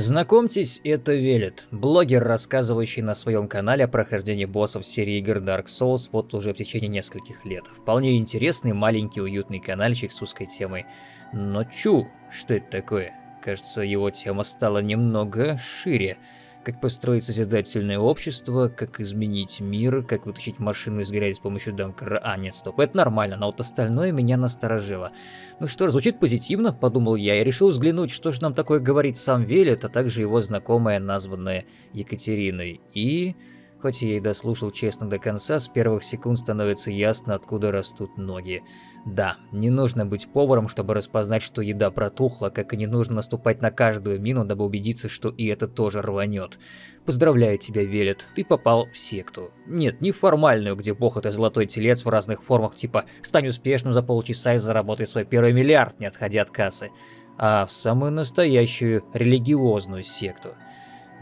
Знакомьтесь, это Велет, блогер, рассказывающий на своем канале о прохождении боссов серии игр Dark Souls вот уже в течение нескольких лет. Вполне интересный, маленький, уютный каналчик с узкой темой. Но чу, что это такое? Кажется, его тема стала немного шире как построить созидательное общество, как изменить мир, как вытащить машину из грязи с помощью дамкера. А, нет, стоп, это нормально, но вот остальное меня насторожило. Ну что ж, звучит позитивно, подумал я, и решил взглянуть, что же нам такое говорит сам Велет, а также его знакомая, названная Екатериной. И... Хоть я и дослушал честно до конца, с первых секунд становится ясно, откуда растут ноги. Да, не нужно быть поваром, чтобы распознать, что еда протухла, как и не нужно наступать на каждую мину, дабы убедиться, что и это тоже рванет. Поздравляю тебя, Велет, ты попал в секту. Нет, не формальную, где бог это золотой телец в разных формах, типа «стань успешным за полчаса и заработай свой первый миллиард, не отходя от кассы», а в самую настоящую религиозную секту.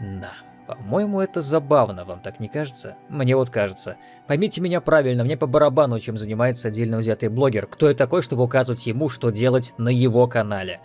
Да. По-моему, это забавно, вам так не кажется? Мне вот кажется. Поймите меня правильно, мне по барабану, чем занимается отдельно взятый блогер. Кто я такой, чтобы указывать ему, что делать на его канале?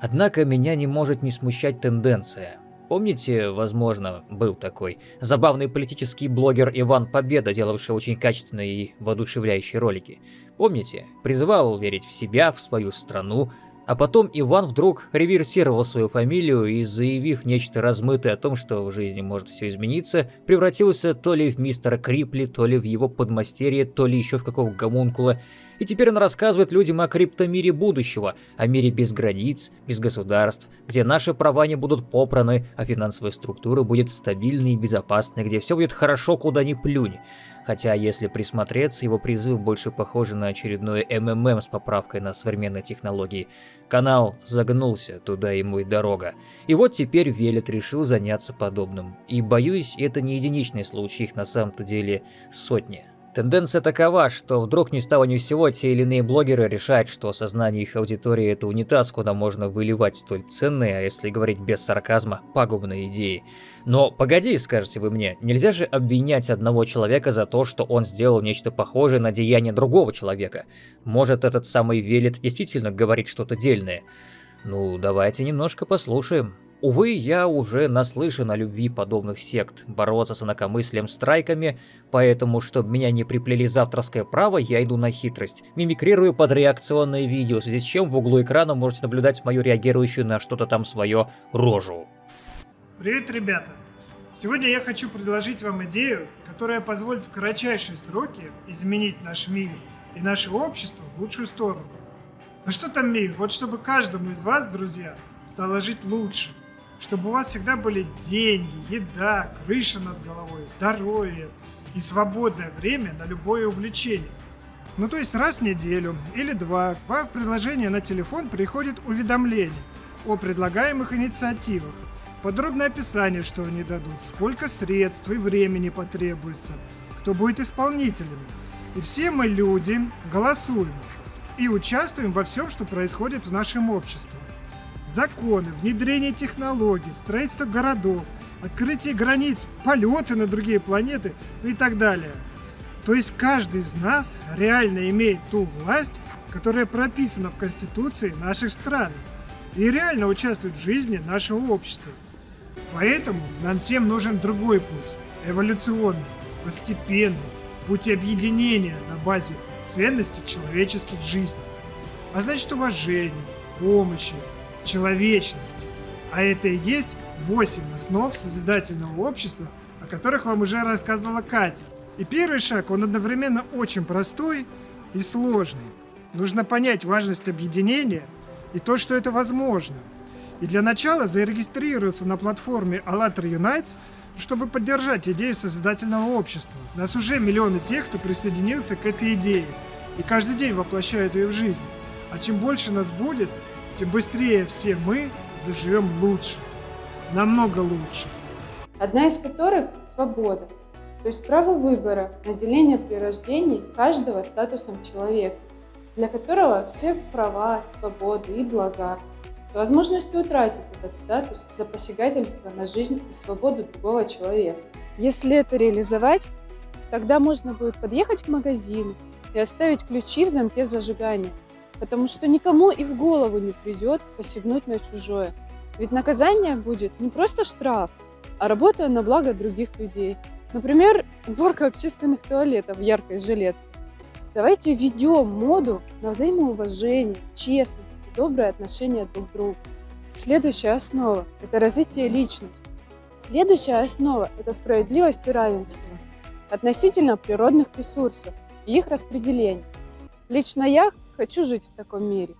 Однако меня не может не смущать тенденция. Помните, возможно, был такой забавный политический блогер Иван Победа, делавший очень качественные и воодушевляющие ролики? Помните? Призывал верить в себя, в свою страну, а потом Иван вдруг реверсировал свою фамилию и, заявив нечто размытое о том, что в жизни может все измениться, превратился то ли в мистера Крипли, то ли в его подмастерье, то ли еще в какого гомункула. И теперь он рассказывает людям о криптомире будущего, о мире без границ, без государств, где наши права не будут попраны, а финансовая структура будет стабильной и безопасной, где все будет хорошо, куда ни плюнь. Хотя, если присмотреться, его призыв больше похож на очередное МММ с поправкой на современные технологии. Канал загнулся, туда ему и дорога. И вот теперь Велет решил заняться подобным. И боюсь, это не единичный случай, их на самом-то деле сотни. Тенденция такова, что вдруг ни с того ни с сего те или иные блогеры решают, что сознание их аудитории это унитаз, куда можно выливать столь ценные, а если говорить без сарказма, пагубные идеи. Но погоди, скажете вы мне, нельзя же обвинять одного человека за то, что он сделал нечто похожее на деяние другого человека. Может этот самый Велит действительно говорит что-то дельное? Ну, давайте немножко послушаем. Увы, я уже наслышан о любви подобных сект, бороться с инакомыслием страйками, поэтому, чтобы меня не приплели завтрашнее право, я иду на хитрость. Мимикрирую под реакционные видео, в связи с чем в углу экрана можете наблюдать мою реагирующую на что-то там свое рожу. Привет, ребята! Сегодня я хочу предложить вам идею, которая позволит в кратчайшие сроки изменить наш мир и наше общество в лучшую сторону. Ну что там мир? Вот чтобы каждому из вас, друзья, стало жить лучше – чтобы у вас всегда были деньги, еда, крыша над головой, здоровье и свободное время на любое увлечение. Ну то есть раз в неделю или два вам в приложение на телефон приходит уведомление о предлагаемых инициативах, подробное описание, что они дадут, сколько средств и времени потребуется, кто будет исполнителем. И все мы люди голосуем и участвуем во всем, что происходит в нашем обществе законы, внедрение технологий, строительство городов, открытие границ, полеты на другие планеты и так далее. То есть каждый из нас реально имеет ту власть, которая прописана в Конституции наших стран и реально участвует в жизни нашего общества. Поэтому нам всем нужен другой путь, эволюционный, постепенный, путь объединения на базе ценностей человеческих жизней. А значит уважения, помощи, человечности. А это и есть 8 основ созидательного общества, о которых вам уже рассказывала Катя. И первый шаг, он одновременно очень простой и сложный. Нужно понять важность объединения и то, что это возможно. И для начала зарегистрироваться на платформе ALLATRA Unites, чтобы поддержать идею созидательного общества. Нас уже миллионы тех, кто присоединился к этой идее и каждый день воплощает ее в жизнь. А чем больше нас будет, тем быстрее все мы заживем лучше, намного лучше. Одна из которых – свобода, то есть право выбора, наделение при рождении каждого статусом человека, для которого все права, свободы и блага, с возможностью утратить этот статус за посягательство на жизнь и свободу другого человека. Если это реализовать, тогда можно будет подъехать в магазин и оставить ключи в замке зажигания – потому что никому и в голову не придет посягнуть на чужое. Ведь наказание будет не просто штраф, а работа на благо других людей. Например, уборка общественных туалетов в яркой жилетке. Давайте введем моду на взаимоуважение, честность и доброе отношение друг к другу. Следующая основа – это развитие личности. Следующая основа – это справедливость и равенство относительно природных ресурсов и их распределения. Лично я хочу жить в таком мире.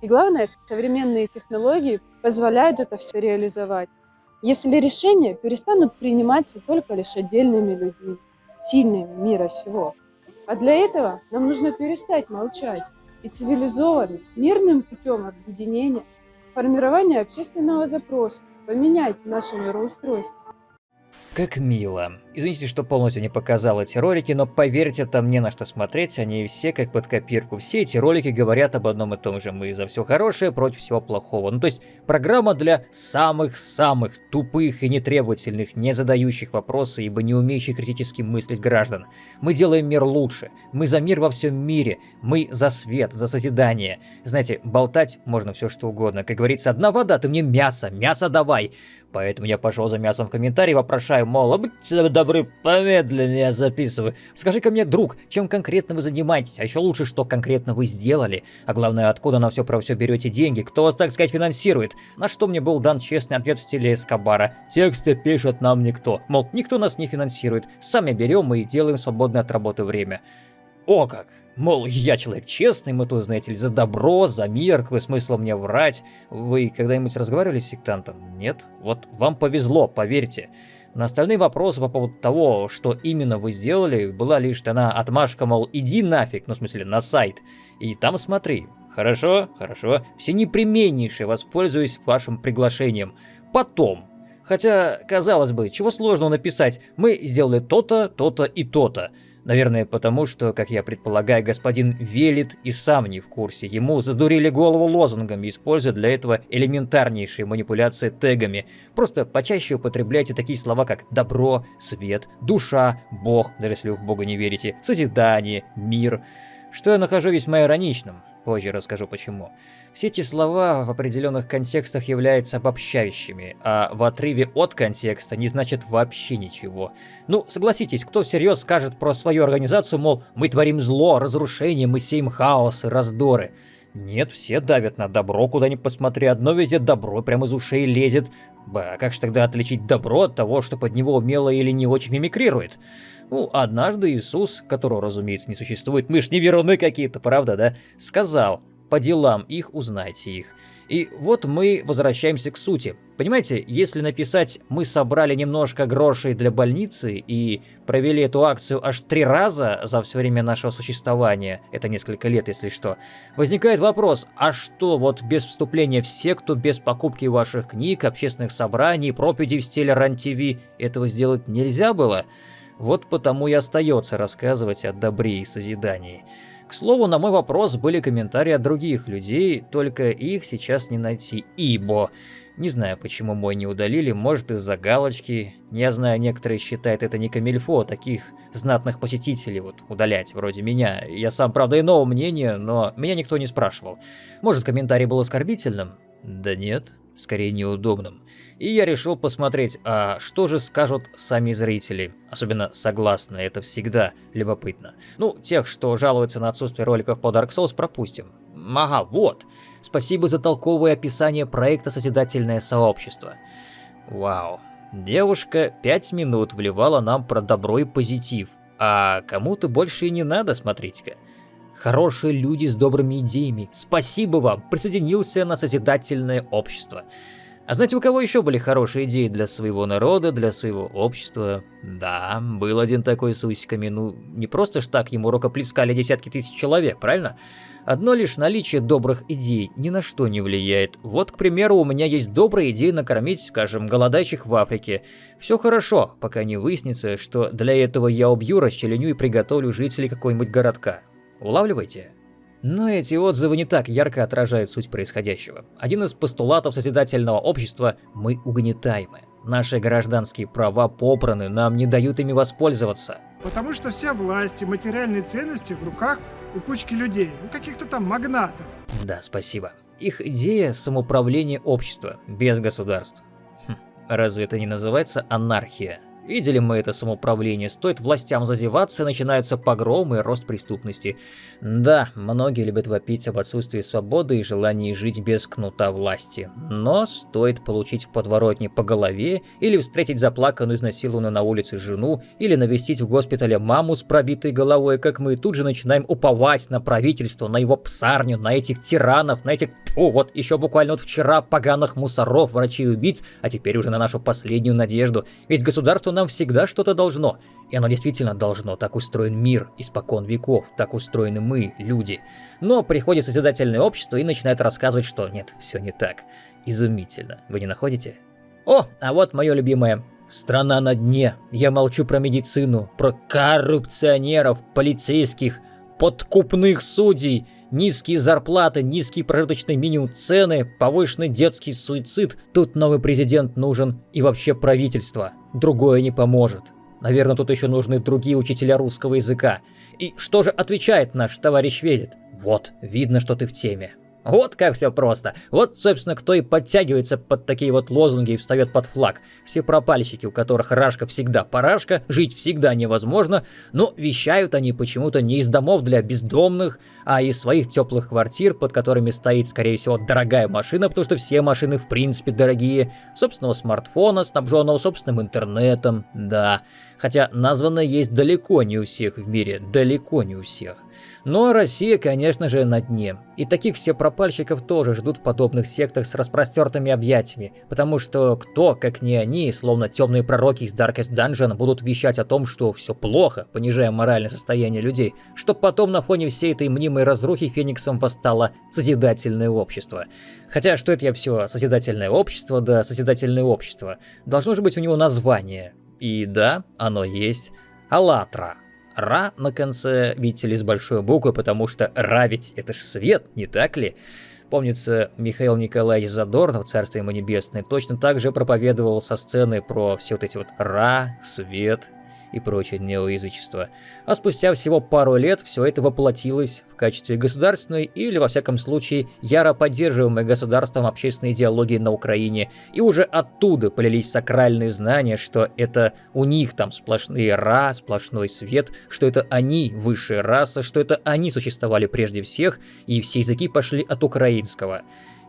И главное, современные технологии позволяют это все реализовать. Если решения перестанут приниматься только лишь отдельными людьми, сильными мира сего. А для этого нам нужно перестать молчать и цивилизованным, мирным путем объединения, формирования общественного запроса, поменять наше мироустройство. Как мило. Извините, что полностью не показал эти ролики, но поверьте, там не на что смотреть, они все как под копирку. Все эти ролики говорят об одном и том же. Мы за все хорошее против всего плохого. Ну то есть программа для самых-самых тупых и нетребовательных, не задающих вопросы, ибо не умеющих критически мыслить граждан. Мы делаем мир лучше. Мы за мир во всем мире. Мы за свет, за созидание. Знаете, болтать можно все что угодно. Как говорится, одна вода, ты мне мясо, мясо давай. Поэтому я пошел за мясом в комментарии, вопрошаю, мол, а добры, помедленнее записывай. Скажи-ка мне, друг, чем конкретно вы занимаетесь, а еще лучше, что конкретно вы сделали. А главное, откуда на все про все берете деньги, кто вас, так сказать, финансирует. На что мне был дан честный ответ в стиле Эскобара. Тексты пишет нам никто. Мол, никто нас не финансирует. Сами берем и делаем свободное от работы время. О как! Мол, я человек честный, мы тут, знаете ли, за добро, за мир, какой смысл мне врать? Вы когда-нибудь разговаривали с сектантом? Нет? Вот вам повезло, поверьте. На остальные вопросы по поводу того, что именно вы сделали, была лишь дана отмашка, мол, иди нафиг, ну в смысле на сайт, и там смотри. Хорошо, хорошо, все непременнейшие воспользуюсь вашим приглашением. Потом. Хотя, казалось бы, чего сложного написать, мы сделали то-то, то-то и то-то. Наверное, потому что, как я предполагаю, господин Велит и сам не в курсе. Ему задурили голову лозунгами, используя для этого элементарнейшие манипуляции тегами. Просто почаще употребляйте такие слова, как «добро», «свет», «душа», «бог», даже если вы в бога не верите, «созидание», «мир», что я нахожу весьма ироничным. Позже расскажу почему. Все эти слова в определенных контекстах являются обобщающими, а в отрыве от контекста не значит вообще ничего. Ну, согласитесь, кто всерьез скажет про свою организацию, мол, мы творим зло, разрушение, мы сеем хаос и раздоры. Нет, все давят на добро, куда ни посмотри, одно везде добро прямо из ушей лезет. Ба, как же тогда отличить добро от того, что под него умело или не очень мимикрирует? Ну, однажды Иисус, которого, разумеется, не существует, мы ж не веруны какие-то, правда, да, сказал, по делам их узнайте их. И вот мы возвращаемся к сути. Понимаете, если написать «мы собрали немножко грошей для больницы» и провели эту акцию аж три раза за все время нашего существования, это несколько лет, если что, возникает вопрос, а что, вот без вступления в секту, без покупки ваших книг, общественных собраний, проповедей в стиле РАН-ТВ этого сделать нельзя было? Вот потому и остается рассказывать о добре и созидании. К слову, на мой вопрос были комментарии от других людей, только их сейчас не найти, ибо... Не знаю, почему мой не удалили, может из-за галочки. Я знаю, некоторые считают это не камильфо, таких знатных посетителей вот удалять, вроде меня. Я сам, правда, иного мнения, но меня никто не спрашивал. Может, комментарий был оскорбительным? Да нет, скорее неудобным. И я решил посмотреть, а что же скажут сами зрители. Особенно согласно, это всегда любопытно. Ну, тех, что жалуются на отсутствие роликов по Dark Souls, пропустим. Ага, вот. Спасибо за толковое описание проекта «Созидательное сообщество». Вау. Девушка пять минут вливала нам про добро и позитив, а кому-то больше и не надо, смотрите-ка. Хорошие люди с добрыми идеями. Спасибо вам, присоединился на созидательное общество. А знаете, у кого еще были хорошие идеи для своего народа, для своего общества? Да, был один такой с усиками, ну, не просто ж так ему рукоплескали десятки тысяч человек, правильно? Одно лишь наличие добрых идей ни на что не влияет. Вот, к примеру, у меня есть добрая идея накормить, скажем, голодающих в Африке. Все хорошо, пока не выяснится, что для этого я убью, расчленю и приготовлю жителей какого-нибудь городка. Улавливаете? Но эти отзывы не так ярко отражают суть происходящего. Один из постулатов созидательного общества – мы угнетаемы. Наши гражданские права попраны, нам не дают ими воспользоваться. Потому что вся власть и материальные ценности в руках у кучки людей, у каких-то там магнатов. Да, спасибо. их идея самоуправления общества без государств. Хм, разве это не называется анархия? Видели мы это самоуправление, стоит властям зазеваться, начинаются погромы и рост преступности. Да, многие любят вопить об отсутствии свободы и желании жить без кнута власти. Но стоит получить в подворотне по голове, или встретить заплаканную, изнасилованную на улице жену, или навестить в госпитале маму с пробитой головой, как мы тут же начинаем уповать на правительство, на его псарню, на этих тиранов, на этих... О, вот еще буквально вот вчера поганых мусоров, врачей-убийц, а теперь уже на нашу последнюю надежду. Ведь государство нам всегда что-то должно. И оно действительно должно, так устроен мир испокон веков, так устроены мы, люди. Но приходит созидательное общество и начинает рассказывать, что нет, все не так. Изумительно, вы не находите? О, а вот мое любимое. Страна на дне. Я молчу про медицину, про коррупционеров, полицейских, подкупных судей, низкие зарплаты, низкий прожиточный минимум цены, повышенный детский суицид. Тут новый президент нужен и вообще правительство. Другое не поможет. Наверное, тут еще нужны другие учителя русского языка. И что же отвечает наш товарищ Велит? Вот, видно, что ты в теме. Вот как все просто. Вот, собственно, кто и подтягивается под такие вот лозунги и встает под флаг. Все пропальщики, у которых рашка всегда парашка, жить всегда невозможно, но вещают они почему-то не из домов для бездомных, а из своих теплых квартир, под которыми стоит, скорее всего, дорогая машина, потому что все машины в принципе дорогие, собственного смартфона, снабженного собственным интернетом, да. Хотя названо есть далеко не у всех в мире, далеко не у всех. Но Россия, конечно же, на дне. И таких все пропальщиков тоже ждут в подобных сектах с распростертыми объятиями, потому что кто, как не они, словно темные пророки из Darkest Dungeon, будут вещать о том, что все плохо, понижая моральное состояние людей, чтоб потом на фоне всей этой мнимой разрухи Фениксом восстало созидательное общество. Хотя, что это я все, созидательное общество, да созидательное общество. Должно же быть у него название. И да, оно есть. «АЛЛАТРА». Ра на конце, видите ли, с большой буквы, потому что Ра ведь это же свет, не так ли? Помнится, Михаил Николаевич Задорнов, царство ему небесное, точно так же проповедовал со сцены про все вот эти вот Ра, свет и прочее неоязычество. А спустя всего пару лет все это воплотилось в качестве государственной или, во всяком случае, яро поддерживаемой государством общественной идеологии на Украине, и уже оттуда полились сакральные знания, что это у них там сплошные ра, сплошной свет, что это они высшая раса, что это они существовали прежде всех, и все языки пошли от украинского.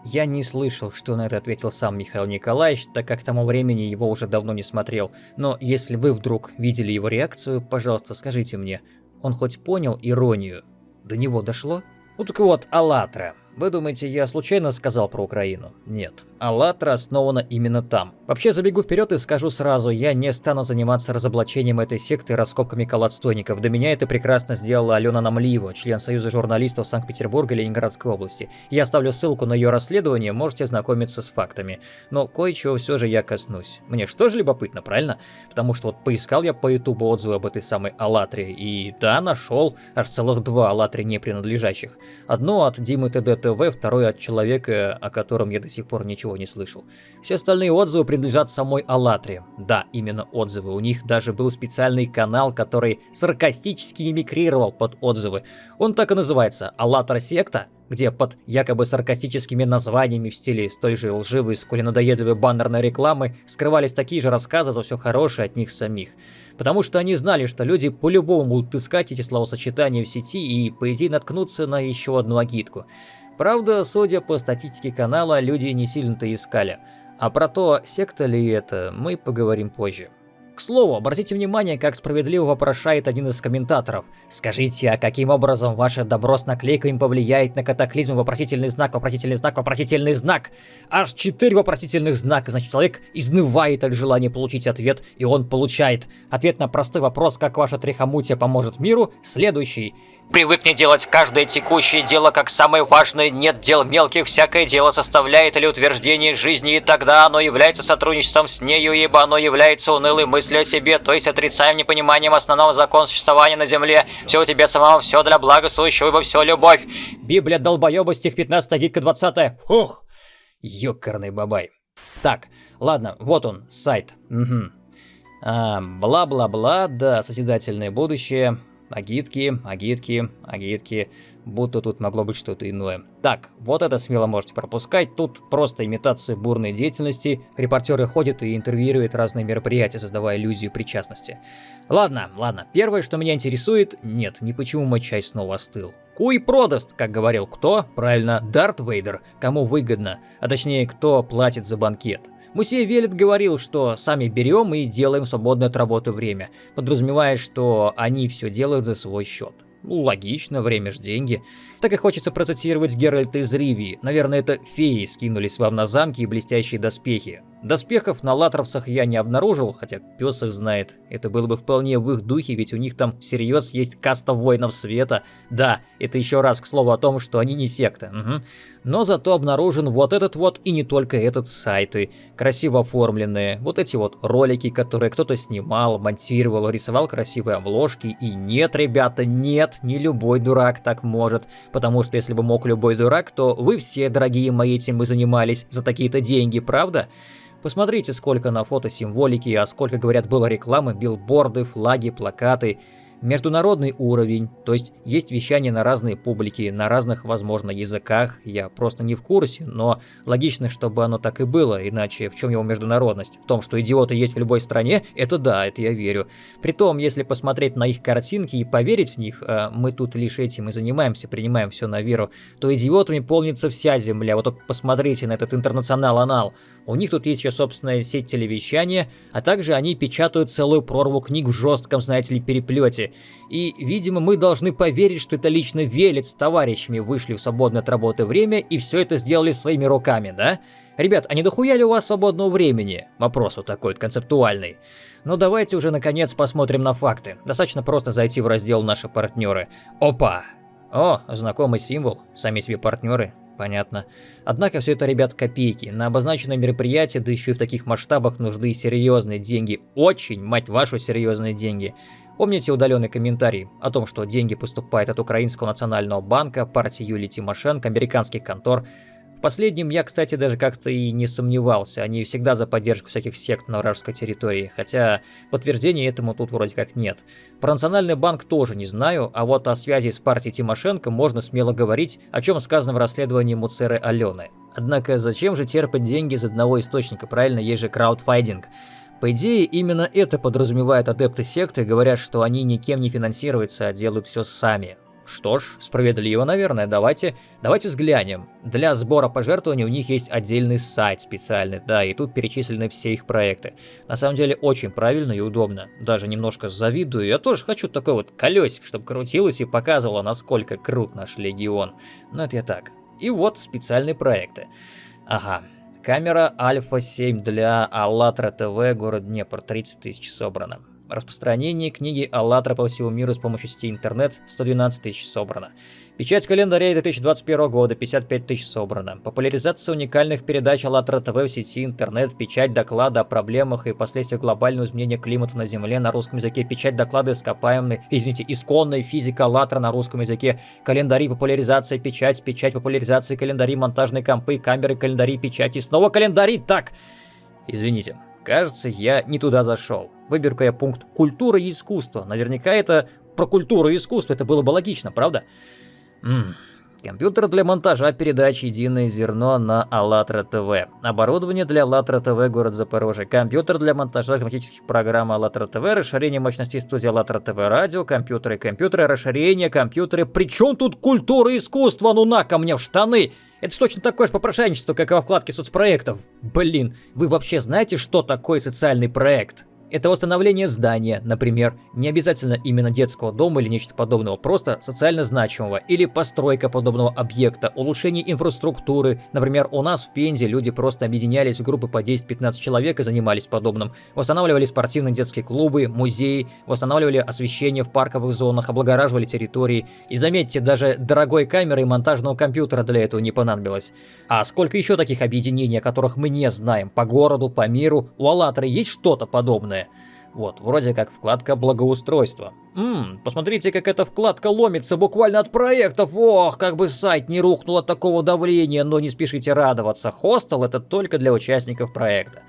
Я не слышал, что на это ответил сам Михаил Николаевич, так как к тому времени его уже давно не смотрел. Но если вы вдруг видели его реакцию, пожалуйста, скажите мне, он хоть понял иронию? До него дошло? Ну так вот, «АЛЛАТРА». Вы думаете, я случайно сказал про Украину? Нет. «АЛЛАТРА» основана именно там. Вообще, забегу вперед и скажу сразу, я не стану заниматься разоблачением этой секты раскопками колодстойников. До меня это прекрасно сделала Алена Намлиева, член Союза журналистов Санкт-Петербурга и Ленинградской области. Я оставлю ссылку на ее расследование, можете ознакомиться с фактами. Но кое-чего все же я коснусь. Мне что же любопытно, правильно? Потому что вот поискал я по ютубу отзывы об этой самой «АЛЛАТРе», и да, нашел аж целых два «АЛЛАТРе» не принадлежащих. Одно от Димы ТД ТВ, второй от человека, о котором я до сих пор ничего не слышал. Все остальные отзывы принадлежат самой Аллатре. Да, именно отзывы. У них даже был специальный канал, который саркастически мимикрировал под отзывы. Он так и называется «Аллатра секта», где под якобы саркастическими названиями в стиле столь же лживой, сколь надоедливой баннерной рекламы скрывались такие же рассказы за все хорошее от них самих. Потому что они знали, что люди по-любому будут искать эти словосочетания в сети и, по идее, наткнуться на еще одну агитку. Правда, судя по статистике канала, люди не сильно-то искали. А про то, секта ли это, мы поговорим позже. К слову, обратите внимание, как справедливо вопрошает один из комментаторов. Скажите, а каким образом ваше добро с наклейками повлияет на катаклизм вопросительный знак, вопросительный знак, вопросительный знак? Аж четыре вопросительных знака, значит человек изнывает от желания получить ответ, и он получает. Ответ на простой вопрос, как ваша трихомутия поможет миру, следующий. Привыкни делать каждое текущее дело как самое важное, нет дел мелких, всякое дело составляет или утверждение жизни, и тогда оно является сотрудничеством с нею, ибо оно является унылой мыслью о себе, то есть отрицаем непониманием основного закона существования на земле. Все у тебя самого, все для блага сущего, ибо все любовь. Библия долбоеба, стих 15, гидка 20. Ух, ёкарный бабай. Так, ладно, вот он, сайт. Угу. Бла-бла-бла, да, созидательное будущее. Агитки, агитки, агитки. будто тут могло быть что-то иное. Так, вот это смело можете пропускать, тут просто имитация бурной деятельности, репортеры ходят и интервьюируют разные мероприятия, создавая иллюзию причастности. Ладно, ладно, первое, что меня интересует, нет, не почему мой чай снова остыл. Куй продаст, как говорил кто? Правильно, Дарт Вейдер, кому выгодно, а точнее, кто платит за банкет. Мусей Велет говорил, что сами берем и делаем свободное от работы время, подразумевая, что они все делают за свой счет. Ну, логично, время ж деньги. Так и хочется процитировать Геральта из Ривии. Наверное, это феи скинулись вам на замки и блестящие доспехи. Доспехов на латровцах я не обнаружил, хотя пес их знает. Это было бы вполне в их духе, ведь у них там всерьез есть каста воинов света. Да, это еще раз к слову о том, что они не секта. Угу но зато обнаружен вот этот вот и не только этот сайты, красиво оформленные, вот эти вот ролики, которые кто-то снимал, монтировал, рисовал красивые обложки, и нет, ребята, нет, не любой дурак так может, потому что если бы мог любой дурак, то вы все, дорогие мои, этим бы занимались за такие-то деньги, правда? Посмотрите, сколько на фото символики, а сколько, говорят, было рекламы, билборды, флаги, плакаты – Международный уровень, то есть есть вещание на разные публики, на разных, возможно, языках, я просто не в курсе, но логично, чтобы оно так и было, иначе в чем его международность? В том, что идиоты есть в любой стране, это да, это я верю. Притом, если посмотреть на их картинки и поверить в них, а мы тут лишь этим и занимаемся, принимаем все на веру, то идиотами полнится вся земля, вот только посмотрите на этот интернационал-анал. У них тут есть еще собственная сеть телевещания, а также они печатают целую прорву книг в жестком, знаете ли, переплете. И, видимо, мы должны поверить, что это лично Велец с товарищами вышли в свободное от работы время и все это сделали своими руками, да? Ребят, а не дохуя ли у вас свободного времени? Вопрос вот такой вот концептуальный. Но давайте уже наконец посмотрим на факты. Достаточно просто зайти в раздел «Наши партнеры». Опа! О, знакомый символ, сами себе партнеры, Понятно. Однако все это, ребят, копейки. На обозначенное мероприятие, да еще и в таких масштабах, нужны серьезные деньги. Очень, мать вашу, серьезные деньги. Помните удаленный комментарий о том, что деньги поступают от Украинского национального банка, партии Юлии Тимошенко, американских контор. Последнем я, кстати, даже как-то и не сомневался. Они всегда за поддержку всяких сект на вражеской территории, хотя подтверждения этому тут вроде как нет. Про национальный банк тоже не знаю, а вот о связи с партией Тимошенко можно смело говорить, о чем сказано в расследовании Муцеры Алены. Однако зачем же терпать деньги из одного источника, правильно, есть же краудфайдинг. По идее, именно это подразумевают адепты секты, говорят, что они никем не финансируются, а делают все сами. Что ж, справедливо, наверное, давайте, давайте взглянем. Для сбора пожертвований у них есть отдельный сайт специальный, да, и тут перечислены все их проекты. На самом деле очень правильно и удобно. Даже немножко завидую, я тоже хочу такой вот колесик, чтобы крутилось и показывало, насколько крут наш легион. Но это я так. И вот специальные проекты. Ага, Камера Альфа 7 для АЛЛАТРА ТВ, город Днепр, 30 тысяч собрано. Распространение книги «АЛЛАТРА» по всему миру с помощью сети интернет 112 тысяч собрано. Печать календаря 2021 года 55 тысяч собрано. Популяризация уникальных передач АЛЛАТРА ТВ в сети интернет, печать доклада о проблемах и последствиях глобального изменения климата на Земле на русском языке, печать доклада ископаемой, извините, исконной физика АЛЛАТРА на русском языке, календари, популяризация, печать, печать, популяризация, календари, монтажные компы, камеры, календари, печати, снова календари, так! Извините, кажется, я не туда зашел. Выберу я пункт «Культура и искусство». Наверняка это про культуру и искусство, это было бы логично, правда? Ммм, Компьютер для монтажа передач «Единое зерно» на АЛЛАТРА ТВ. Оборудование для АЛЛАТРА ТВ, город Запорожье. Компьютер для монтажа автоматических программ АЛЛАТРА ТВ. Расширение мощностей студии АЛЛАТРА ТВ радио. Компьютеры, компьютеры, расширение, компьютеры. Причем тут культура и искусство? Ну на ко мне в штаны! Это точно такое же попрошайничество, как и во вкладке соцпроектов. Блин, вы вообще знаете, что такое социальный проект? Это восстановление здания, например, не обязательно именно детского дома или нечто подобного, просто социально значимого, или постройка подобного объекта, улучшение инфраструктуры. Например, у нас в Пензе люди просто объединялись в группы по 10-15 человек и занимались подобным. Восстанавливали спортивные детские клубы, музеи, восстанавливали освещение в парковых зонах, облагораживали территории. И заметьте, даже дорогой камеры и монтажного компьютера для этого не понадобилось. А сколько еще таких объединений, о которых мы не знаем, по городу, по миру, у Аллатра есть что-то подобное? Вот, вроде как вкладка благоустройства. Ммм, посмотрите, как эта вкладка ломится буквально от проектов. Ох, как бы сайт не рухнул от такого давления, но не спешите радоваться. Хостел это только для участников проекта.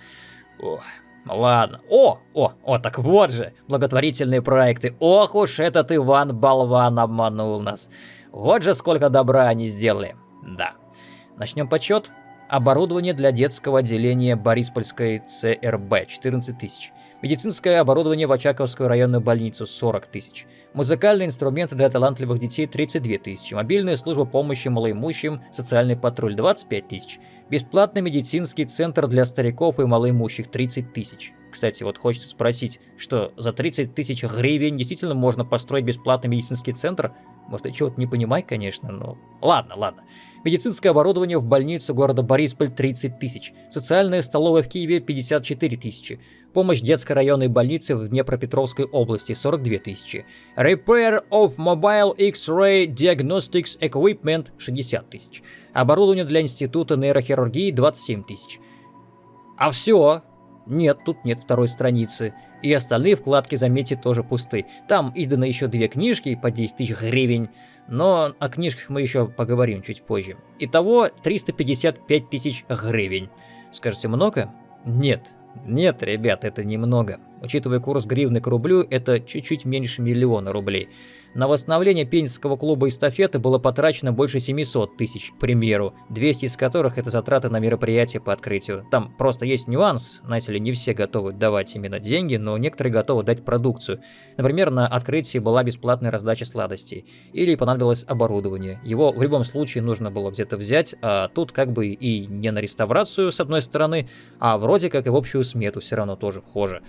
Ох, ладно. О, о, о, так вот же, благотворительные проекты. Ох уж этот Иван Болван обманул нас. Вот же сколько добра они сделали. Да. Начнем подсчет. Оборудование для детского отделения Бориспольской ЦРБ 14 тысяч. Медицинское оборудование в Очаковскую районную больницу 40 тысяч. Музыкальные инструменты для талантливых детей 32 тысячи. Мобильная служба помощи малоимущим, социальный патруль 25 тысяч. Бесплатный медицинский центр для стариков и малоимущих 30 тысяч. Кстати, вот хочется спросить, что за 30 тысяч гривен действительно можно построить бесплатный медицинский центр? Может, я чего-то не понимаю, конечно, но... Ладно, ладно. Медицинское оборудование в больницу города Борисполь 30 тысяч. Социальная столовая в Киеве 54 тысячи. Помощь детской районной больницы в Днепропетровской области 42 тысячи. Repair of Mobile X-Ray Diagnostics Equipment 60 тысяч. Оборудование для Института нейрохирургии 27 тысяч. А все, нет, тут нет второй страницы. И остальные вкладки, заметьте, тоже пусты. Там изданы еще две книжки по 10 тысяч гривен, но о книжках мы еще поговорим чуть позже. Итого 355 тысяч гривен. Скажете, много? Нет, нет, ребят, это немного. Учитывая курс гривны к рублю, это чуть-чуть меньше миллиона рублей. На восстановление пензенского клуба эстафеты было потрачено больше 700 тысяч, к примеру, 200 из которых это затраты на мероприятие по открытию. Там просто есть нюанс, знаете ли, не все готовы давать именно деньги, но некоторые готовы дать продукцию. Например, на открытии была бесплатная раздача сладостей, или понадобилось оборудование. Его в любом случае нужно было где-то взять, а тут как бы и не на реставрацию с одной стороны, а вроде как и в общую смету все равно тоже вхоже.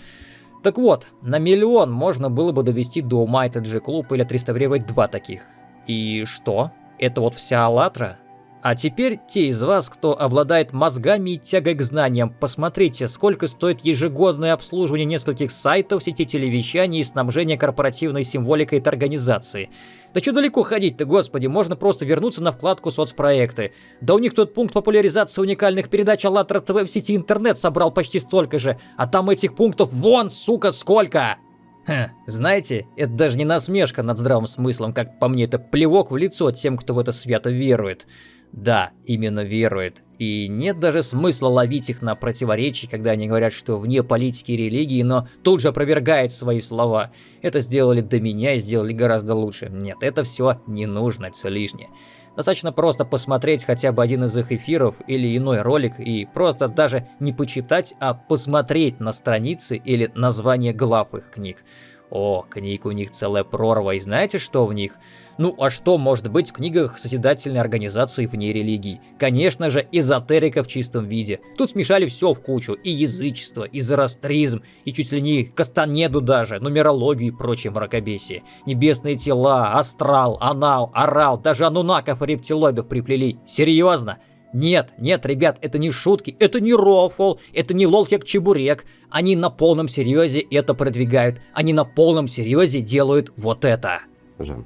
Так вот, на миллион можно было бы довести до ума этот же клуб или отреставрировать два таких. И что? Это вот вся «АЛЛАТРА»? А теперь те из вас, кто обладает мозгами и тягой к знаниям, посмотрите, сколько стоит ежегодное обслуживание нескольких сайтов, сети телевещания и снабжение корпоративной символикой этой организации. Да что далеко ходить-то, господи, можно просто вернуться на вкладку соцпроекты. Да у них тут пункт популяризации уникальных передач АЛЛАТРА ТВ в сети интернет собрал почти столько же, а там этих пунктов вон, сука, сколько! Ха, знаете, это даже не насмешка над здравым смыслом, как по мне, это плевок в лицо тем, кто в это свято верует. Да, именно верует. И нет даже смысла ловить их на противоречии, когда они говорят, что вне политики и религии, но тут же опровергает свои слова. Это сделали до меня и сделали гораздо лучше. Нет, это все не нужно, это все лишнее. Достаточно просто посмотреть хотя бы один из их эфиров или иной ролик и просто даже не почитать, а посмотреть на страницы или название глав их книг. О, книг у них целая прорва, и знаете, что в них? Ну а что может быть в книгах созидательной организации вне религии? Конечно же, эзотерика в чистом виде. Тут смешали все в кучу, и язычество, и зороастризм, и чуть ли не кастанеду даже, нумерологию и прочее мракобесие. Небесные тела, астрал, анал, орал, даже анунаков и рептилоидов приплели. Серьезно? Нет, нет, ребят, это не шутки, это не рофл, это не лолхек-чебурек. Они на полном серьезе это продвигают. Они на полном серьезе делают вот это. Жан,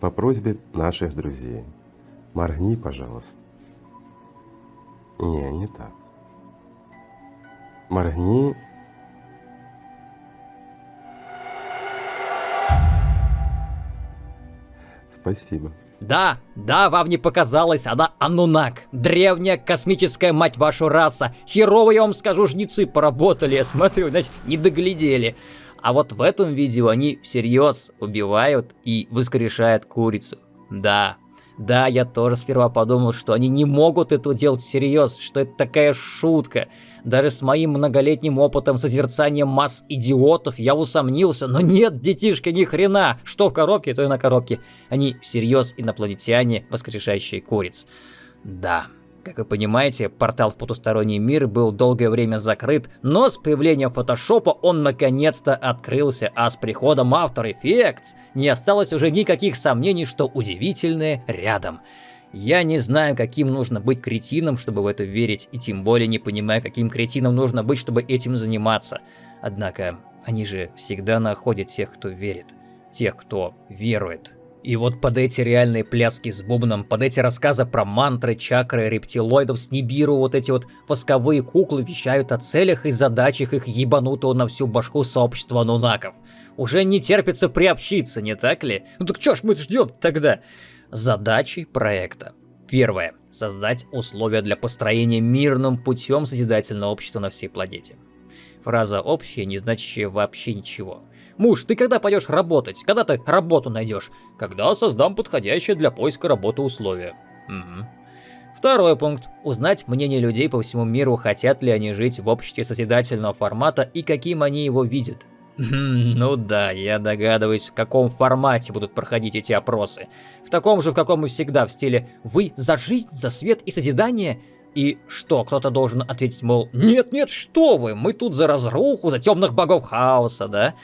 по просьбе наших друзей, моргни, пожалуйста. Не, не так. Моргни. Спасибо. Да, да, вам не показалось, она Анунак. Древняя космическая мать вашу раса. Херово, я вам скажу, жнецы поработали, я смотрю, значит, не доглядели. А вот в этом видео они всерьез убивают и воскрешают курицу. Да, да, я тоже сперва подумал, что они не могут это делать всерьез, что это такая шутка. Даже с моим многолетним опытом созерцания масс идиотов я усомнился, но нет, детишки, ни хрена, что в коробке, то и на коробке. Они всерьез инопланетяне, воскрешающие куриц. Да. Как вы понимаете, портал в потусторонний мир был долгое время закрыт, но с появлением фотошопа он наконец-то открылся, а с приходом After Effects не осталось уже никаких сомнений, что удивительное рядом. Я не знаю, каким нужно быть кретином, чтобы в это верить, и тем более не понимаю, каким кретином нужно быть, чтобы этим заниматься. Однако, они же всегда находят тех, кто верит, тех, кто верует. И вот под эти реальные пляски с бубном, под эти рассказы про мантры, чакры, рептилоидов с Нибиру, вот эти вот восковые куклы вещают о целях и задачах их ебанутого на всю башку сообщества нунаков. Уже не терпится приобщиться, не так ли? Ну так чё ж мы ждем тогда? Задачи проекта. Первое. Создать условия для построения мирным путем созидательного общества на всей планете. Фраза общая, не значащая вообще ничего. Муж, ты когда пойдешь работать? Когда ты работу найдешь? Когда создам подходящее для поиска работы условия. Угу. Второй пункт. Узнать мнение людей по всему миру, хотят ли они жить в обществе созидательного формата и каким они его видят. Ну да, я догадываюсь, в каком формате будут проходить эти опросы. В таком же, в каком и всегда, в стиле «Вы за жизнь, за свет и созидание?» И что, кто-то должен ответить, мол, «Нет-нет, что вы, мы тут за разруху, за темных богов хаоса, да?»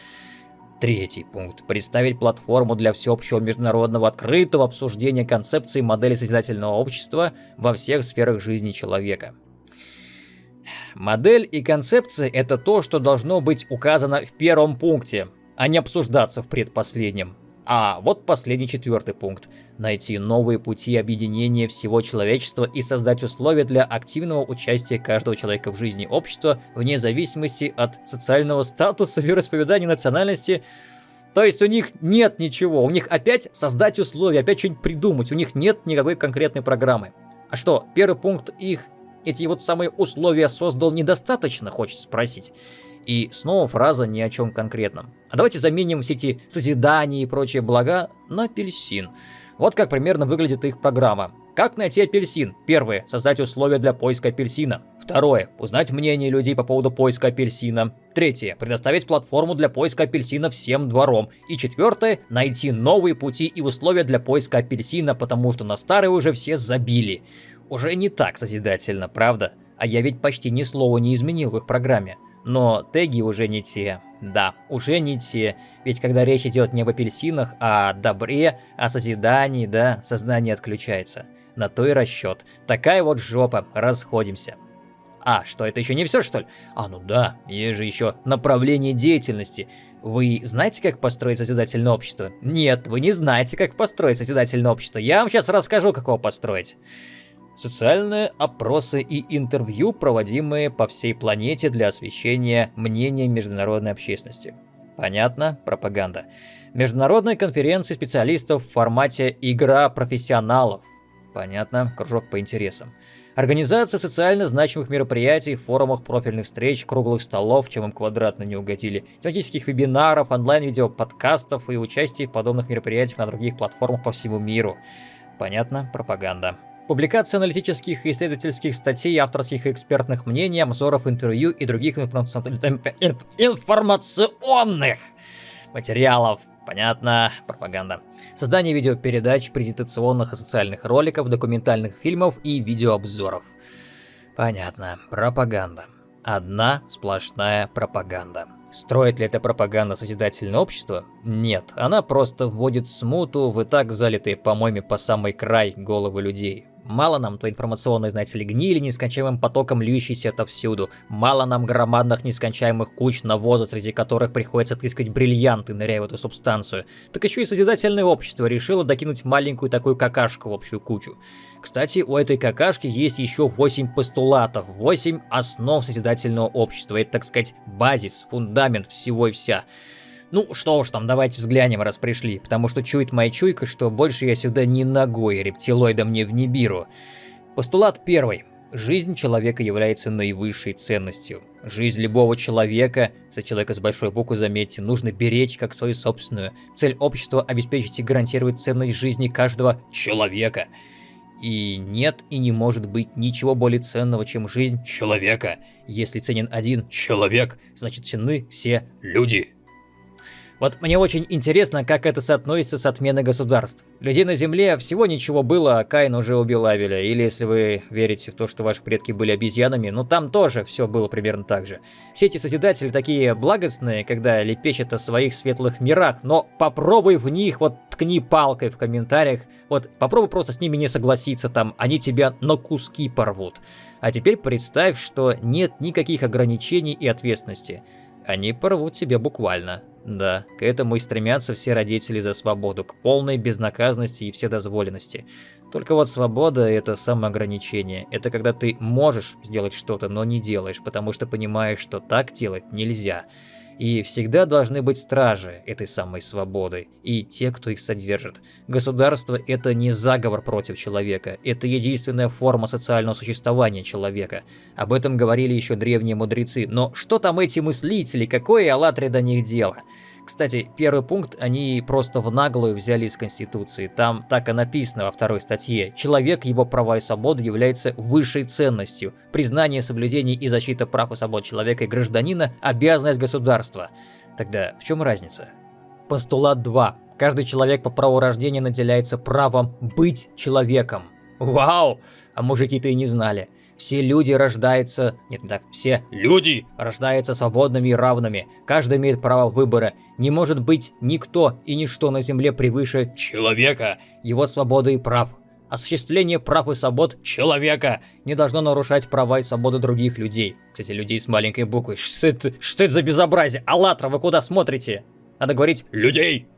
Третий пункт. Представить платформу для всеобщего международного открытого обсуждения концепции модели созидательного общества во всех сферах жизни человека. Модель и концепция – это то, что должно быть указано в первом пункте, а не обсуждаться в предпоследнем. А вот последний четвертый пункт. Найти новые пути объединения всего человечества и создать условия для активного участия каждого человека в жизни общества вне зависимости от социального статуса, вероисповедания, национальности. То есть у них нет ничего, у них опять создать условия, опять что-нибудь придумать, у них нет никакой конкретной программы. А что, первый пункт их эти вот самые условия создал недостаточно, хочется спросить. И снова фраза ни о чем конкретном. А давайте заменим все эти созидания и прочие блага на апельсин. Вот как примерно выглядит их программа. Как найти апельсин? Первое. Создать условия для поиска апельсина. Второе. Узнать мнение людей по поводу поиска апельсина. Третье. Предоставить платформу для поиска апельсина всем двором. И четвертое. Найти новые пути и условия для поиска апельсина, потому что на старые уже все забили. Уже не так созидательно, правда? А я ведь почти ни слова не изменил в их программе. Но теги уже не те. Да, уже не те. Ведь когда речь идет не об апельсинах, а о добре, о созидании, да, сознание отключается. На то и расчет. Такая вот жопа, расходимся. А, что, это еще не все, что ли? А, ну да, есть же еще направление деятельности. Вы знаете, как построить созидательное общество? Нет, вы не знаете, как построить созидательное общество. Я вам сейчас расскажу, как его построить. Социальные опросы и интервью, проводимые по всей планете для освещения мнения международной общественности. Понятно? Пропаганда. Международные конференции специалистов в формате «Игра профессионалов». Понятно? Кружок по интересам. Организация социально значимых мероприятий, форумах, профильных встреч, круглых столов, чем им квадратно не угодили, тематических вебинаров, онлайн-видео, подкастов и участие в подобных мероприятиях на других платформах по всему миру. Понятно? Пропаганда. Публикация аналитических и исследовательских статей, авторских и экспертных мнений, обзоров, интервью и других информационных материалов. Понятно, пропаганда. Создание видеопередач, презентационных и социальных роликов, документальных фильмов и видеообзоров. Понятно, пропаганда. Одна сплошная пропаганда. Строит ли эта пропаганда созидательное общество? Нет, она просто вводит смуту в и так залитые помоями по самый край головы людей. Мало нам той информационной, знаете ли, гнили, нескончаемым потоком льющейся отовсюду. Мало нам громадных нескончаемых куч навоза, среди которых приходится отыскивать бриллианты, ныряя в эту субстанцию. Так еще и созидательное общество решило докинуть маленькую такую какашку в общую кучу. Кстати, у этой какашки есть еще 8 постулатов, 8 основ созидательного общества. Это, так сказать, базис, фундамент всего и вся. Ну что уж там, давайте взглянем, раз пришли, потому что чует моя чуйка, что больше я сюда ни ногой рептилоидом не в Нибиру. Постулат первый. Жизнь человека является наивысшей ценностью. Жизнь любого человека, за человека с большой буквы заметьте, нужно беречь как свою собственную. Цель общества – обеспечить и гарантировать ценность жизни каждого человека. И нет и не может быть ничего более ценного, чем жизнь человека. Если ценен один человек, значит ценны все люди. Вот мне очень интересно, как это соотносится с отменой государств. Людей на Земле всего ничего было, а Каин уже убил Авеля. Или если вы верите в то, что ваши предки были обезьянами, ну там тоже все было примерно так же. Все эти Созидатели такие благостные, когда лепечат о своих светлых мирах, но попробуй в них вот ткни палкой в комментариях, вот попробуй просто с ними не согласиться там, они тебя на куски порвут. А теперь представь, что нет никаких ограничений и ответственности. Они порвут тебя буквально. Да, к этому и стремятся все родители за свободу, к полной безнаказанности и вседозволенности. Только вот свобода – это самоограничение. Это когда ты можешь сделать что-то, но не делаешь, потому что понимаешь, что так делать нельзя. И всегда должны быть стражи этой самой свободы, и те, кто их содержит. Государство – это не заговор против человека, это единственная форма социального существования человека. Об этом говорили еще древние мудрецы, но что там эти мыслители, какое Аллатре до них дело? Кстати, первый пункт они просто в наглую взяли из Конституции. Там так и написано во второй статье. Человек, его права и свободы являются высшей ценностью. Признание, соблюдение и защита прав и свобод человека и гражданина – обязанность государства. Тогда в чем разница? Постулат 2. Каждый человек по праву рождения наделяется правом быть человеком. Вау! А мужики-то и не знали. Все люди рождаются... Нет, не так. Все люди рождаются свободными и равными. Каждый имеет право выбора. Не может быть никто и ничто на земле превыше человека, его свободы и прав. Осуществление прав и свобод человека не должно нарушать права и свободы других людей. Кстати, людей с маленькой буквы. Что это, что это за безобразие? Аллатра, вы куда смотрите? Надо говорить «людей».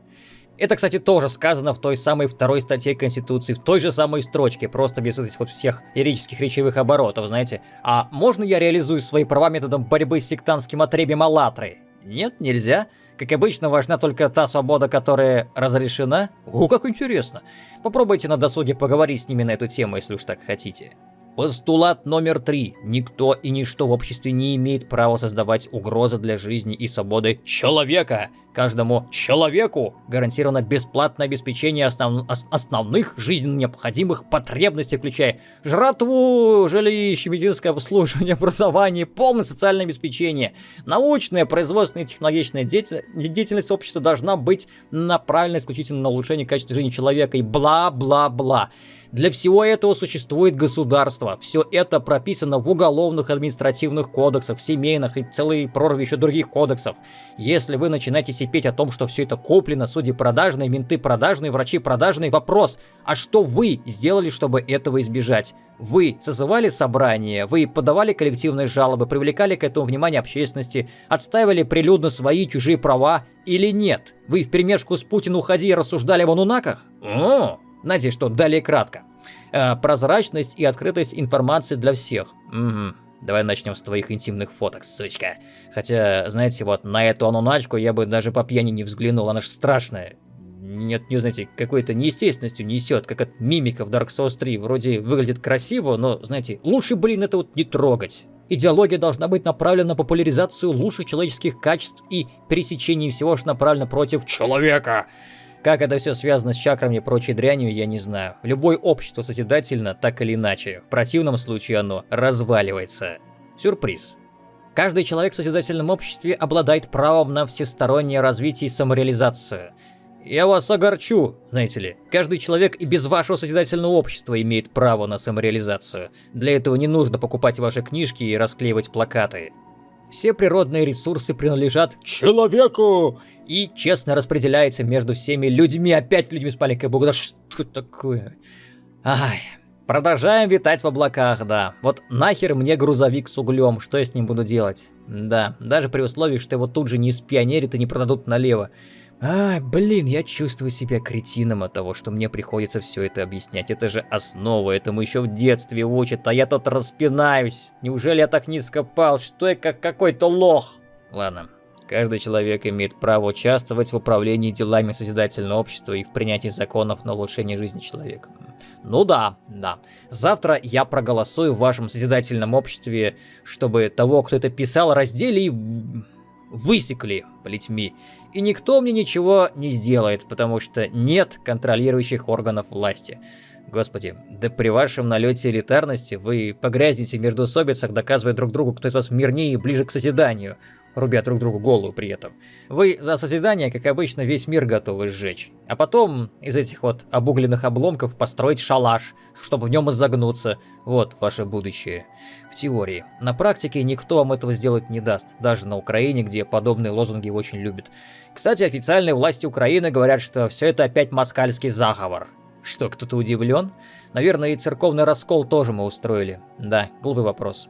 Это, кстати, тоже сказано в той самой второй статье Конституции, в той же самой строчке, просто без этих вот всех лирических речевых оборотов, знаете. А можно я реализую свои права методом борьбы с сектантским отребием Аллатры? Нет, нельзя. Как обычно, важна только та свобода, которая разрешена. О, как интересно. Попробуйте на досуге поговорить с ними на эту тему, если уж так хотите. Постулат номер три. Никто и ничто в обществе не имеет права создавать угрозы для жизни и свободы человека. Каждому человеку гарантировано бесплатное обеспечение основ... основных жизненно необходимых потребностей, включая жратву, жилище, медицинское обслуживание, образование, полное социальное обеспечение. Научная, производственная и технологичная деятельность общества должна быть направлена исключительно на улучшение качества жизни человека и бла-бла-бла. Для всего этого существует государство. Все это прописано в уголовных административных кодексах, семейных и целой прорве еще других кодексов. Если вы начинаете сипеть о том, что все это куплено, судьи продажные, менты продажные, врачи продажные, вопрос, а что вы сделали, чтобы этого избежать? Вы созывали собрание, вы подавали коллективные жалобы, привлекали к этому внимание общественности, отстаивали прилюдно свои чужие права или нет? Вы в перемешку с Путиным уходи и рассуждали об анунаках? О, знаете что, далее кратко. Э, прозрачность и открытость информации для всех. Угу. Давай начнем с твоих интимных фоток, сучка. Хотя, знаете, вот на эту ануначку я бы даже по пьяни не взглянул, она же страшная. Нет, не знаете, какой-то неестественностью несет, как от мимика в Dark Souls 3. Вроде выглядит красиво, но, знаете, лучше, блин, это вот не трогать. Идеология должна быть направлена на популяризацию лучших человеческих качеств и пересечение всего, что направлено против человека. Как это все связано с чакрами и прочей дрянью, я не знаю. Любое общество созидательно, так или иначе. В противном случае оно разваливается. Сюрприз. Каждый человек в созидательном обществе обладает правом на всестороннее развитие и самореализацию. Я вас огорчу, знаете ли. Каждый человек и без вашего созидательного общества имеет право на самореализацию. Для этого не нужно покупать ваши книжки и расклеивать плакаты. Все природные ресурсы принадлежат человеку и честно распределяется между всеми людьми, опять людьми с маленькой буквы. Да что такое? Ай, продолжаем витать в облаках, да. Вот нахер мне грузовик с углем, что я с ним буду делать? Да, даже при условии, что его тут же не спионерят и не продадут налево. Ай, блин, я чувствую себя кретином от того, что мне приходится все это объяснять. Это же основа, этому еще в детстве учат, а я тут распинаюсь. Неужели я так низко пал? Что я как какой-то лох? Ладно, каждый человек имеет право участвовать в управлении делами созидательного общества и в принятии законов на улучшение жизни человека. Ну да, да. Завтра я проголосую в вашем созидательном обществе, чтобы того, кто это писал, раздели и высекли плетьми. И никто мне ничего не сделает, потому что нет контролирующих органов власти. Господи, да при вашем налете элитарности вы погрязнете в междоусобицах, доказывая друг другу, кто из вас мирнее и ближе к созиданию рубя друг другу голову при этом. Вы за созидание, как обычно, весь мир готовы сжечь. А потом из этих вот обугленных обломков построить шалаш, чтобы в нем изогнуться. Вот ваше будущее. В теории. На практике никто вам этого сделать не даст. Даже на Украине, где подобные лозунги очень любят. Кстати, официальные власти Украины говорят, что все это опять москальский заговор. Что, кто-то удивлен? Наверное, и церковный раскол тоже мы устроили. Да, глупый вопрос.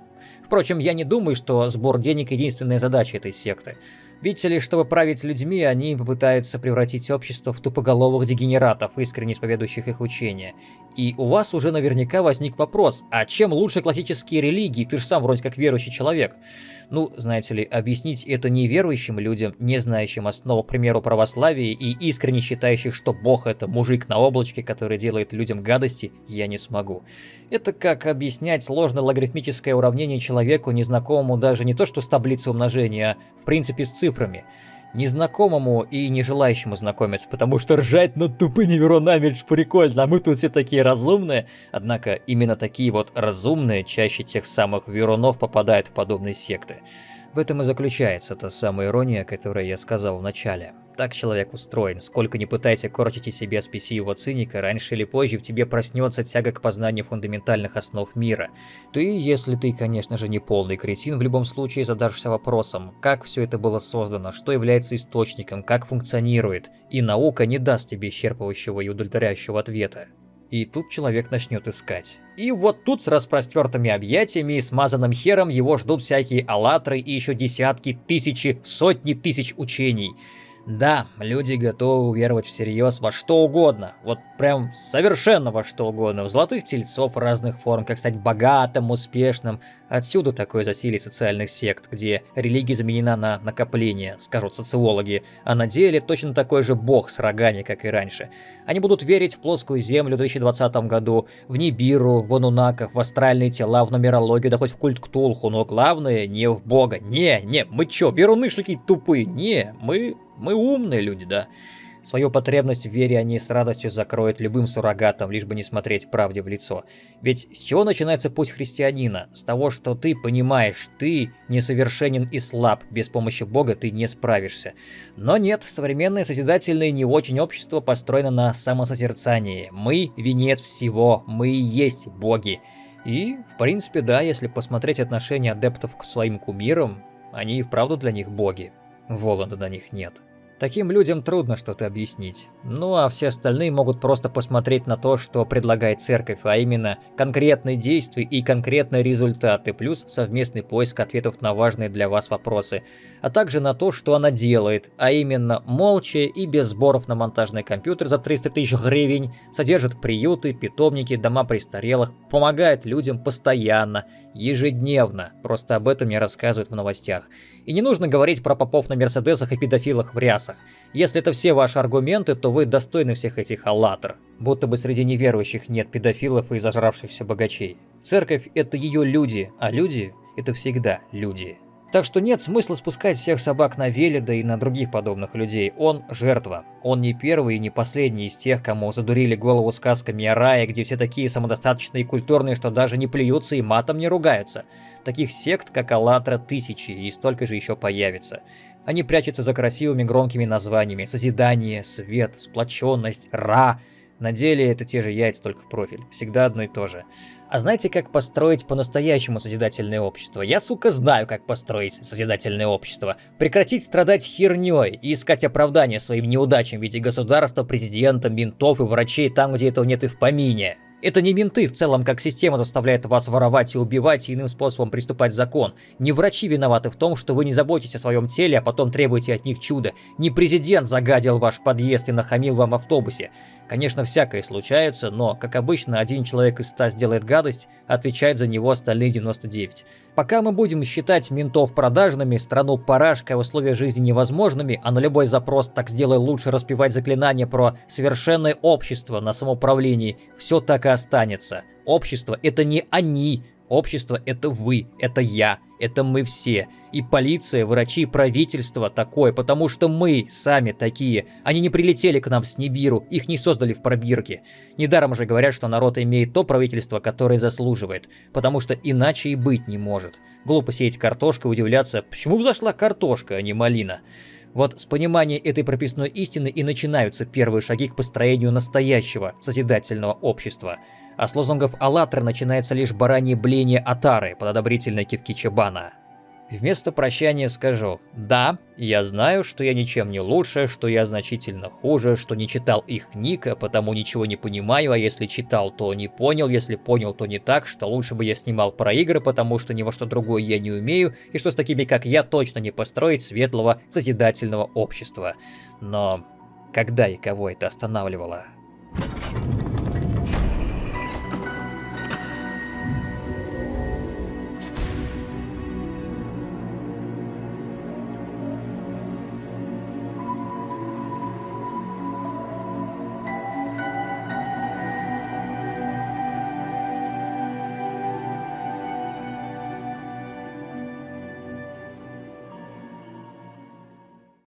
Впрочем, я не думаю, что сбор денег – единственная задача этой секты. Видите ли, чтобы править людьми, они попытаются превратить общество в тупоголовых дегенератов, искренне исповедующих их учения. И у вас уже наверняка возник вопрос, а чем лучше классические религии? Ты же сам вроде как верующий человек. Ну, знаете ли, объяснить это неверующим людям, не знающим основу, к примеру, православия и искренне считающих, что Бог это мужик на облачке, который делает людям гадости, я не смогу. Это как объяснять сложное логарифмическое уравнение человеку, незнакомому даже не то что с таблицей умножения, а в принципе с цифрами. Незнакомому и не желающему знакомиться, потому что ржать над тупыми верунами это прикольно, а мы тут все такие разумные. Однако именно такие вот разумные чаще тех самых верунов попадают в подобные секты. В этом и заключается та самая ирония, которую я сказал в начале. Так человек устроен. Сколько не пытайся корчить из себя спесивого циника, раньше или позже в тебе проснется тяга к познанию фундаментальных основ мира. Ты, если ты, конечно же, не полный кретин, в любом случае задашься вопросом, как все это было создано, что является источником, как функционирует, и наука не даст тебе исчерпывающего и удовлетворяющего ответа. И тут человек начнет искать. И вот тут с распростертыми объятиями и смазанным хером его ждут всякие аллатры и еще десятки, тысячи, сотни тысяч учений. Да, люди готовы уверовать всерьез во что угодно, вот прям совершенно во что угодно, в золотых тельцов разных форм, как стать богатым, успешным. Отсюда такое засилие социальных сект, где религия заменена на накопление, скажут социологи, а на деле точно такой же бог с рогами, как и раньше. Они будут верить в плоскую землю в 2020 году, в Нибиру, в Анунаках, в астральные тела, в нумерологию, да хоть в культ Ктулху, но главное не в бога. Не, не, мы чё, веруны такие тупые? Не, мы мы умные люди, да. Свою потребность в вере они с радостью закроют любым суррогатом, лишь бы не смотреть правде в лицо. Ведь с чего начинается путь христианина? С того, что ты понимаешь, ты несовершенен и слаб, без помощи Бога ты не справишься. Но нет, современное созидательное не очень общество построено на самосозерцании. Мы – венец всего, мы и есть боги. И, в принципе, да, если посмотреть отношения адептов к своим кумирам, они и вправду для них боги. Воланда на них нет. Таким людям трудно что-то объяснить. Ну а все остальные могут просто посмотреть на то, что предлагает церковь, а именно конкретные действия и конкретные результаты, плюс совместный поиск ответов на важные для вас вопросы, а также на то, что она делает, а именно молча и без сборов на монтажный компьютер за 300 тысяч гривен, содержит приюты, питомники, дома престарелых, помогает людям постоянно, ежедневно, просто об этом не рассказывают в новостях. И не нужно говорить про попов на мерседесах и педофилах в рясах. Если это все ваши аргументы, то вы достойны всех этих аллатр. Будто бы среди неверующих нет педофилов и зажравшихся богачей. Церковь – это ее люди, а люди – это всегда люди. Так что нет смысла спускать всех собак на Велида и на других подобных людей. Он жертва. Он не первый и не последний из тех, кому задурили голову сказками о рае, где все такие самодостаточные и культурные, что даже не плюются и матом не ругаются. Таких сект, как Аллатра, тысячи, и столько же еще появится. Они прячутся за красивыми громкими названиями «Созидание», «Свет», «Сплоченность», «Ра». На деле это те же яйца, только в профиль. Всегда одно и то же. А знаете, как построить по-настоящему созидательное общество? Я, сука, знаю, как построить созидательное общество. Прекратить страдать херней и искать оправдания своим неудачам в виде государства, президента, ментов и врачей там, где этого нет и в помине. Это не менты в целом, как система заставляет вас воровать и убивать и иным способом приступать закон. Не врачи виноваты в том, что вы не заботитесь о своем теле, а потом требуете от них чуда. Не президент загадил ваш подъезд и нахамил вам автобусе. Конечно, всякое случается, но, как обычно, один человек из ста сделает гадость, отвечает за него остальные 99. Пока мы будем считать ментов продажными, страну парашкой, условия жизни невозможными, а на любой запрос «так сделай лучше» распевать заклинание про совершенное общество на самоуправлении, все так и останется. Общество – это не они, Общество – это вы, это я, это мы все. И полиция, врачи, правительство такое, потому что мы сами такие. Они не прилетели к нам с Нибиру, их не создали в пробирке. Недаром же говорят, что народ имеет то правительство, которое заслуживает, потому что иначе и быть не может. Глупо сеять картошку и удивляться, почему взошла картошка, а не малина. Вот с понимания этой прописной истины и начинаются первые шаги к построению настоящего созидательного общества – а с лозунгов «АЛЛАТРА» начинается лишь баранье бление Атары под одобрительной кивки Чебана. Вместо прощания скажу «Да, я знаю, что я ничем не лучше, что я значительно хуже, что не читал их книг, а потому ничего не понимаю, а если читал, то не понял, если понял, то не так, что лучше бы я снимал про игры, потому что ни во что другое я не умею, и что с такими, как я, точно не построить светлого, созидательного общества». Но когда и кого это останавливало?